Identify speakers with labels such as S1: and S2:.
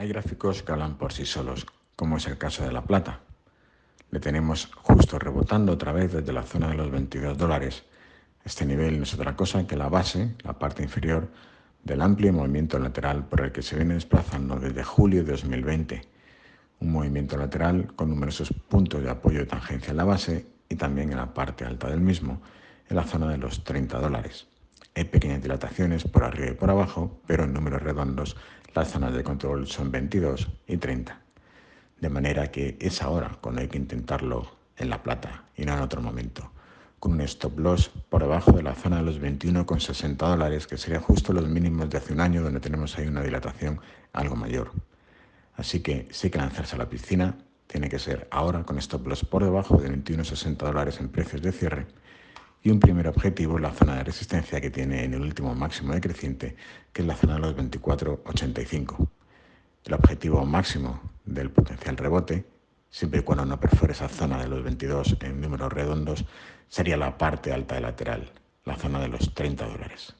S1: Hay gráficos que hablan por sí solos, como es el caso de la plata. Le tenemos justo rebotando otra vez desde la zona de los 22 dólares. Este nivel no es otra cosa que la base, la parte inferior, del amplio movimiento lateral por el que se viene desplazando desde julio de 2020. Un movimiento lateral con numerosos puntos de apoyo de tangencia en la base y también en la parte alta del mismo, en la zona de los 30 dólares. Hay pequeñas dilataciones por arriba y por abajo, pero en números redondos las zonas de control son 22 y 30. De manera que es ahora cuando hay que intentarlo en la plata y no en otro momento, con un stop loss por debajo de la zona de los 21,60 dólares, que sería justo los mínimos de hace un año donde tenemos ahí una dilatación algo mayor. Así que hay que lanzarse a la piscina, tiene que ser ahora con stop loss por debajo de 21,60 dólares en precios de cierre y un primer objetivo la zona de resistencia que tiene en el último máximo decreciente, que es la zona de los 24,85. El objetivo máximo del potencial rebote, siempre y cuando no perfore esa zona de los 22 en números redondos, sería la parte alta de lateral, la zona de los 30 dólares.